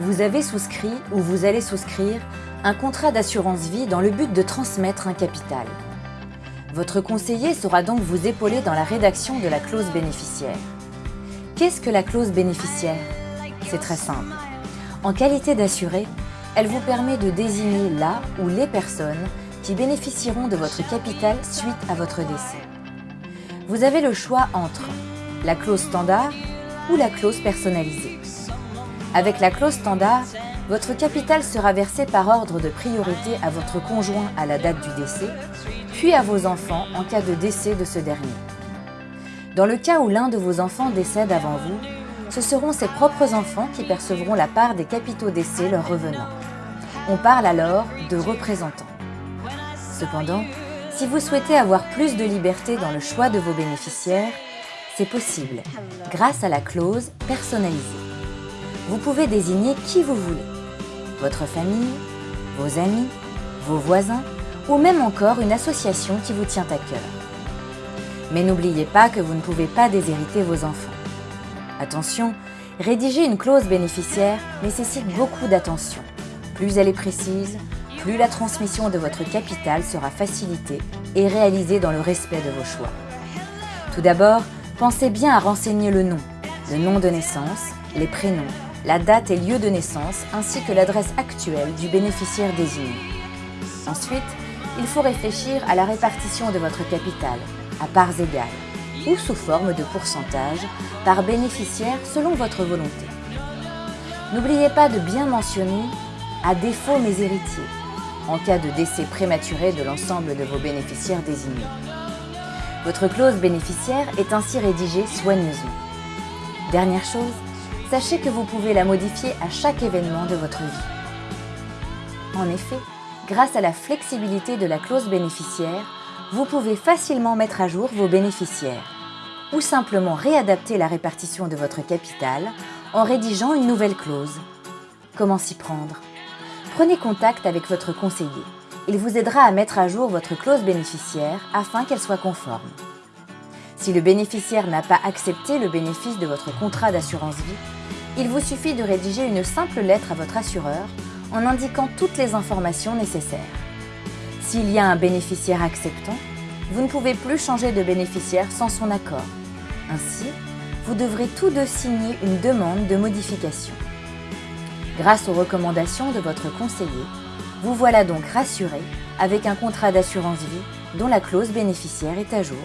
Vous avez souscrit ou vous allez souscrire un contrat d'assurance vie dans le but de transmettre un capital. Votre conseiller saura donc vous épauler dans la rédaction de la clause bénéficiaire. Qu'est-ce que la clause bénéficiaire? C'est très simple. En qualité d'assuré, elle vous permet de désigner la ou les personnes qui bénéficieront de votre capital suite à votre décès. Vous avez le choix entre la clause standard ou la clause personnalisée. Avec la clause standard, votre capital sera versé par ordre de priorité à votre conjoint à la date du décès, puis à vos enfants en cas de décès de ce dernier. Dans le cas où l'un de vos enfants décède avant vous, ce seront ses propres enfants qui percevront la part des capitaux décès leur revenant. On parle alors de représentants. Cependant, si vous souhaitez avoir plus de liberté dans le choix de vos bénéficiaires, c'est possible grâce à la clause personnalisée. Vous pouvez désigner qui vous voulez, votre famille, vos amis, vos voisins ou même encore une association qui vous tient à cœur. Mais n'oubliez pas que vous ne pouvez pas déshériter vos enfants. Attention, rédiger une clause bénéficiaire nécessite beaucoup d'attention. Plus elle est précise, plus la transmission de votre capital sera facilitée et réalisée dans le respect de vos choix. Tout d'abord, pensez bien à renseigner le nom, le nom de naissance, les prénoms, la date et lieu de naissance ainsi que l'adresse actuelle du bénéficiaire désigné. Ensuite, il faut réfléchir à la répartition de votre capital, à parts égales, ou sous forme de pourcentage, par bénéficiaire selon votre volonté. N'oubliez pas de bien mentionner « à défaut mes héritiers » en cas de décès prématuré de l'ensemble de vos bénéficiaires désignés. Votre clause bénéficiaire est ainsi rédigée soigneusement. Dernière chose, sachez que vous pouvez la modifier à chaque événement de votre vie. En effet, grâce à la flexibilité de la clause bénéficiaire, vous pouvez facilement mettre à jour vos bénéficiaires ou simplement réadapter la répartition de votre capital en rédigeant une nouvelle clause. Comment s'y prendre? Prenez contact avec votre conseiller. Il vous aidera à mettre à jour votre clause bénéficiaire afin qu'elle soit conforme. Si le bénéficiaire n'a pas accepté le bénéfice de votre contrat d'assurance vie, il vous suffit de rédiger une simple lettre à votre assureur en indiquant toutes les informations nécessaires. S'il y a un bénéficiaire acceptant, vous ne pouvez plus changer de bénéficiaire sans son accord. Ainsi, vous devrez tous deux signer une demande de modification. Grâce aux recommandations de votre conseiller, vous voilà donc rassuré avec un contrat d'assurance vie dont la clause bénéficiaire est à jour.